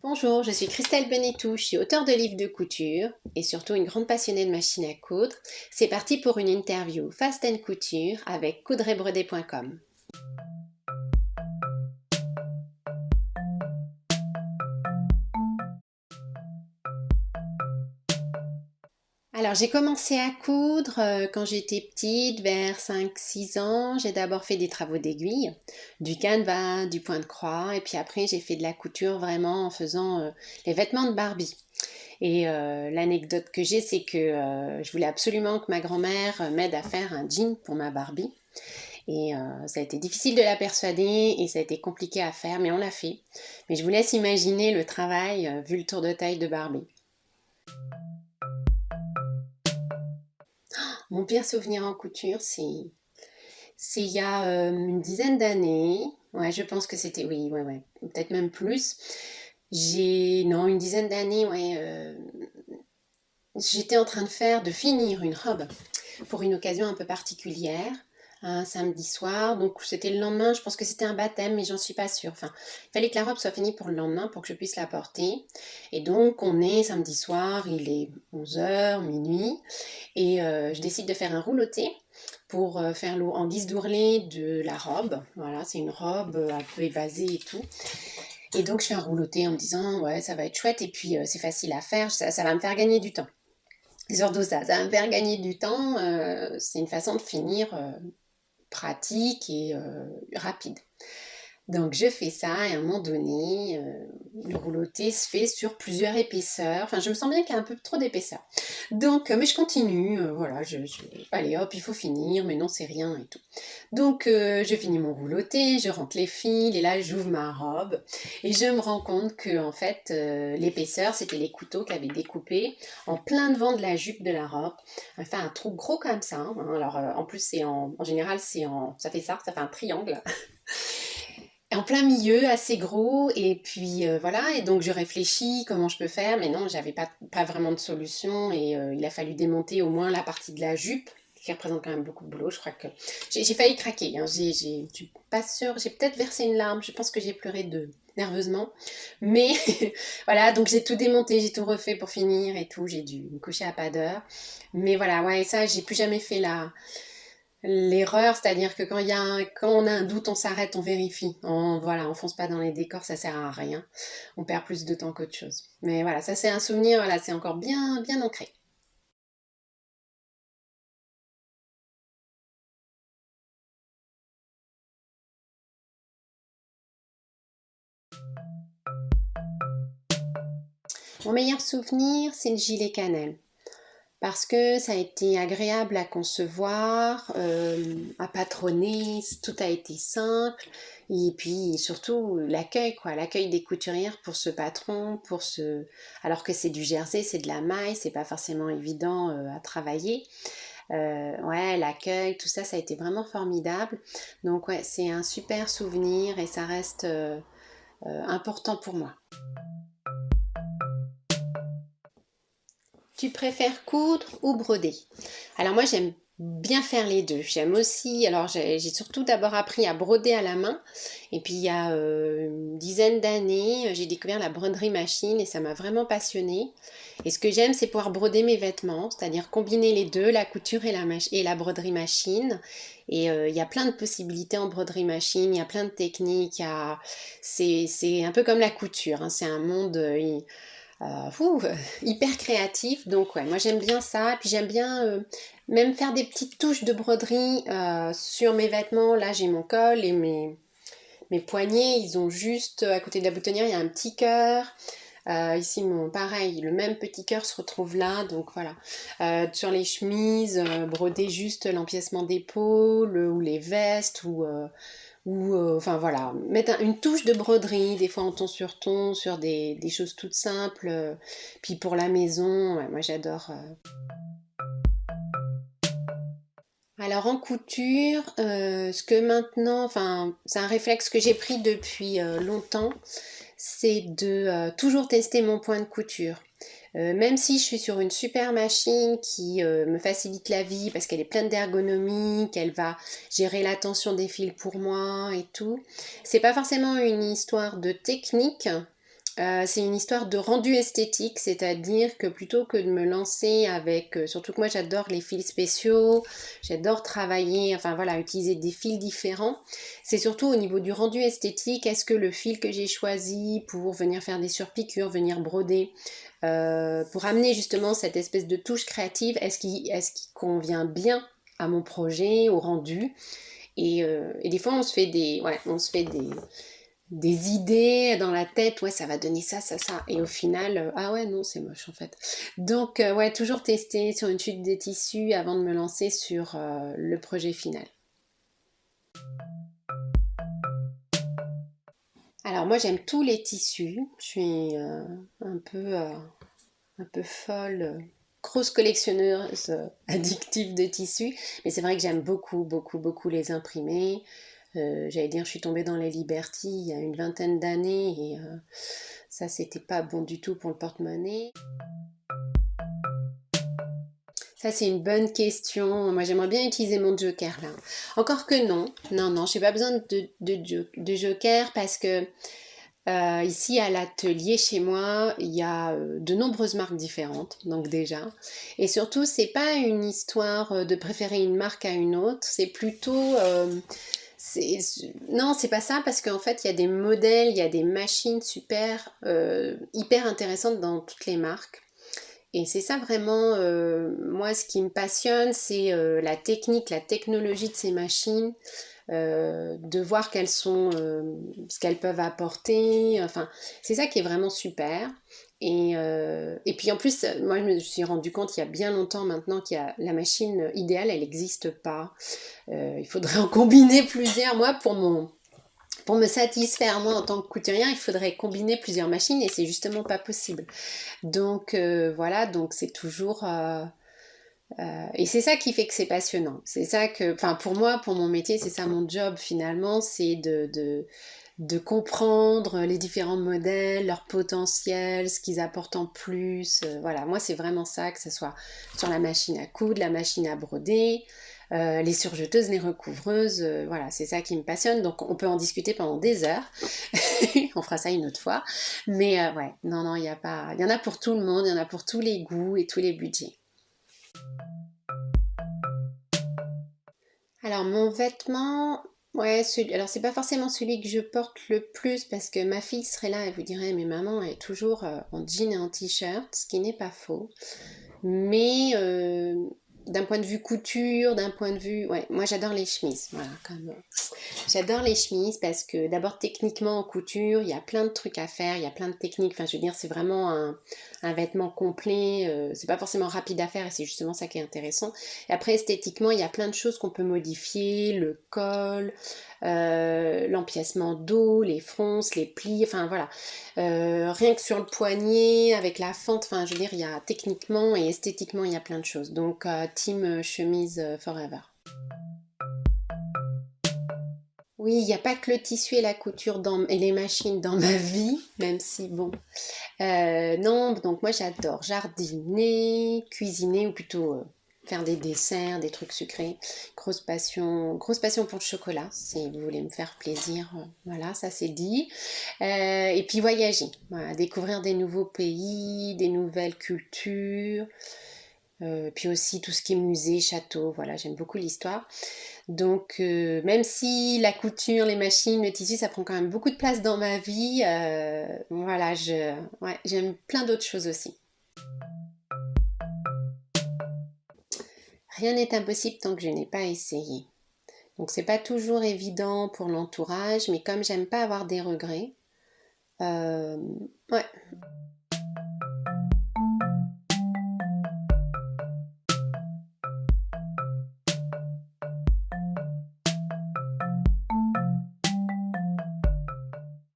Bonjour, je suis Christelle Benetou, je suis auteure de livres de couture et surtout une grande passionnée de machines à coudre. C'est parti pour une interview Fast Couture avec coudrebrodé.com. Alors j'ai commencé à coudre euh, quand j'étais petite, vers 5-6 ans. J'ai d'abord fait des travaux d'aiguille, du canevas, du point de croix, et puis après j'ai fait de la couture vraiment en faisant euh, les vêtements de Barbie. Et euh, l'anecdote que j'ai, c'est que je voulais absolument que ma grand-mère m'aide à faire un jean pour ma Barbie. Et ça a été difficile de la persuader et ça a été compliqué à faire, mais on l'a fait. Mais je vous laisse imaginer le travail vu le tour de taille de Barbie. Mon pire souvenir en couture, c'est il y a euh, une dizaine d'années. Ouais, je pense que c'était, oui, ouais, ouais, peut-être même plus. J'ai, non, une dizaine d'années, ouais. Euh, j'étais en train de faire, de finir une robe pour une occasion un peu particulière un samedi soir. Donc c'était le lendemain, je pense que c'était un baptême, mais j'en suis pas sûre. Il fallait que la robe soit finie pour le lendemain pour que je puisse la porter. Et donc on est samedi soir, il est 11h, minuit, et euh, je décide de faire un rouloté pour euh, faire l'eau en guise d'ourlet de la robe. Voilà, c'est une robe euh, un peu évasée et tout. Et donc je fais un rouloté en me disant ouais ça va être chouette et puis c'est facile à faire, ça, va me faire gagner du temps. Surtout ça, ça va me faire gagner du temps, c'est une façon de finir pratique et euh, rapide. Donc je fais ça et à un moment donné, euh, le rouloté se fait sur plusieurs épaisseurs. Enfin, je me sens bien qu'il y a un peu trop d'épaisseur. Donc, euh, mais je continue, euh, voilà, je, allez hop, il faut finir, mais non, c'est rien et tout. Donc, je finis mon rouloté, je rentre les fils, et là, j'ouvre ma robe, et je me rends compte que, en fait, l'épaisseur, c'était les couteaux qui avaient découpé en plein devant de la jupe de la robe. Enfin, un trou gros comme ça. Hein. Alors, en plus, c'est en, en général, c'est en, ça fait ça, ça fait un triangle. en plein milieu, assez gros, et puis euh, voilà, et donc je réfléchis comment je peux faire, mais non, j'avais pas, pas vraiment de solution, et euh, il a fallu démonter au moins la partie de la jupe, qui représente quand même beaucoup de boulot, je crois que j'ai failli craquer, hein. j'ai, pas sûre, j'ai peut-être versé une larme, je pense que j'ai pleuré de nerveusement, mais voilà, donc j'ai tout démonté, j'ai tout refait pour finir et tout, j'ai dû me coucher à pas d'heure, mais voilà, ouais, ça, j'ai plus jamais fait la l'erreur, c'est-à-dire que quand, on a un doute, on s'arrête, on vérifie. On, voilà, on fonce pas dans les décors, ça sert à rien. On perd plus de temps qu'autre chose. Mais voilà, ça c'est un souvenir, voilà, c'est encore bien, bien ancré. Mon meilleur souvenir, c'est le gilet cannelle parce que ça a été agréable à concevoir, euh, à patronner, tout a été simple, et puis surtout l'accueil, quoi, l'accueil des couturières pour ce patron, pour ce, alors que c'est du jersey, c'est de la maille, c'est pas forcément évident euh, à travailler. Euh, ouais, l'accueil, tout ça, ça a été vraiment formidable. Donc ouais, c'est un super souvenir et ça reste important pour moi. Tu préfères coudre ou broder? Alors moi j'aime bien faire les deux. J'aime aussi, alors j'ai surtout d'abord appris à broder à la main. Et puis il y a euh, une dizaine d'années, j'ai découvert la broderie machine et ça m'a vraiment passionnée. Et ce que j'aime, c'est pouvoir broder mes vêtements, c'est-à-dire combiner les deux, la couture et la, broderie machine. Et euh, il y a plein de possibilités en broderie machine, il y a plein de techniques. C'est un peu comme la couture, hein. c'est un monde... Euh, euh, hyper créatif. Donc ouais, moi j'aime bien ça. Puis j'aime bien euh, même faire des petites touches de broderie euh, sur mes vêtements. Là j'ai mon col et mes, mes poignets, ils ont juste, à côté de la boutonnière, il y a un petit cœur. ici, mon, pareil, le même petit cœur se retrouve là, donc voilà. sur les chemises, broder juste l'empiècement d'épaule ou les vestes ou ou euh, enfin voilà, mettre une touche de broderie, des fois en ton sur ton, sur des, choses toutes simples. Euh, puis pour la maison, moi j'adore. Euh. Alors en couture, ce que maintenant, enfin c'est un réflexe que j'ai pris depuis longtemps, c'est de toujours tester mon point de couture. Euh, même si je suis sur une super machine qui euh, me facilite la vie parce qu'elle est pleine d'ergonomie, qu'elle va gérer la tension des fils pour moi et tout, c'est pas forcément une histoire de technique. Euh, c'est une histoire de rendu esthétique, c'est-à-dire que plutôt que de me lancer avec, euh, surtout que moi j'adore les fils spéciaux, j'adore travailler, enfin voilà, utiliser des fils différents, c'est surtout au niveau du rendu esthétique, est-ce que le fil que j'ai choisi pour venir faire des surpiqûres, venir broder, euh, pour amener justement cette espèce de touche créative, est-ce qu'il convient bien à mon projet, au rendu? Et, et, des fois on se fait des, ouais, on se fait des des idées dans la tête, ouais, ça va donner ça, ça, ça. Et au final, euh, ah ouais, non, c'est moche en fait. Donc, euh, ouais, toujours tester sur une chute des tissus avant de me lancer sur euh, le projet final. Alors, moi, j'aime tous les tissus. Je suis un peu, un peu folle grosse collectionneuse addictive de tissus, mais c'est vrai que j'aime beaucoup, beaucoup, beaucoup les imprimer. Euh, j'allais dire, je suis tombée dans les Liberty il y a une vingtaine d'années et euh, ça, c'était pas bon du tout pour le porte-monnaie. Ça, c'est une bonne question. Moi, j'aimerais bien utiliser mon joker là. Encore que non. Non, non, j'ai pas besoin de, de, joker parce que euh, ici à l'atelier chez moi, il y a de nombreuses marques différentes, donc déjà. Et surtout, c'est pas une histoire de préférer une marque à une autre, c'est plutôt non, c'est pas ça, parce qu'en fait, il y a des modèles, il y a des machines super, euh, hyper intéressantes dans toutes les marques. Et c'est ça vraiment, euh, moi, ce qui me passionne, c'est euh, la technique, la technologie de ces machines, de voir quelles sont, ce qu'elles peuvent apporter. Enfin, c'est ça qui est vraiment super. Et, et, puis en plus, moi je me suis rendu compte il y a bien longtemps maintenant qu'il y a la machine idéale, elle n'existe pas. il faudrait en combiner plusieurs. Moi, pour, mon, pour me satisfaire, moi en tant que couturière, il faudrait combiner plusieurs machines et c'est justement pas possible. Donc voilà, donc c'est toujours... et c'est ça qui fait que c'est passionnant. C'est ça que, enfin pour moi, pour mon métier, c'est ça mon job finalement, c'est de de comprendre les différents modèles, leur potentiel, ce qu'ils apportent en plus. Euh, voilà, moi c'est vraiment ça, que ce soit sur la machine à coudre, la machine à broder, euh, les surjeteuses, les recouvreuses, euh, voilà, c'est ça qui me passionne. Donc on peut en discuter pendant des heures. on fera ça une autre fois. Mais ouais, non, non, il y a pas. Il y en a pour tout le monde, il y en a pour tous les goûts et tous les budgets. Alors mon vêtement, Ouais, alors c'est pas forcément celui que je porte le plus parce que ma fille serait là, elle vous dirait mais maman est toujours euh, en jean et en t-shirt, ce qui n'est pas faux. Mais euh, d'un point de vue couture, d'un point de vue... Ouais, moi j'adore les chemises, voilà, comme... J'adore les chemises parce que d'abord techniquement en couture, il y a plein de trucs à faire, il y a plein de techniques, enfin je veux dire c'est vraiment un, vêtement complet, euh, c'est pas forcément rapide à faire et c'est justement ça qui est intéressant. Et après esthétiquement, il y a plein de choses qu'on peut modifier, le col, euh, l'empiècement dos, les fronces, les plis, enfin voilà. Euh, rien que sur le poignet, avec la fente, enfin je veux dire, il y a techniquement et esthétiquement, il y a plein de choses. Donc euh, team chemise forever. Oui, il n'y a pas que le tissu et la couture et les machines dans ma vie, même si bon. non, donc moi j'adore jardiner, cuisiner ou plutôt faire des desserts, des trucs sucrés. Grosse passion, grosse passion pour le chocolat, si vous voulez me faire plaisir. Euh, voilà, ça c'est dit. Euh, et puis voyager, découvrir des nouveaux pays, des nouvelles cultures. Euh, puis aussi tout ce qui est musée, château, voilà, j'aime beaucoup l'histoire. Donc, même si la couture, les machines, le tissu, ça prend quand même beaucoup de place dans ma vie, voilà, j'aime plein d'autres choses aussi. Rien n'est impossible tant que je n'ai pas essayé. Donc c'est pas toujours évident pour l'entourage, mais comme j'aime pas avoir des regrets, euh, ouais,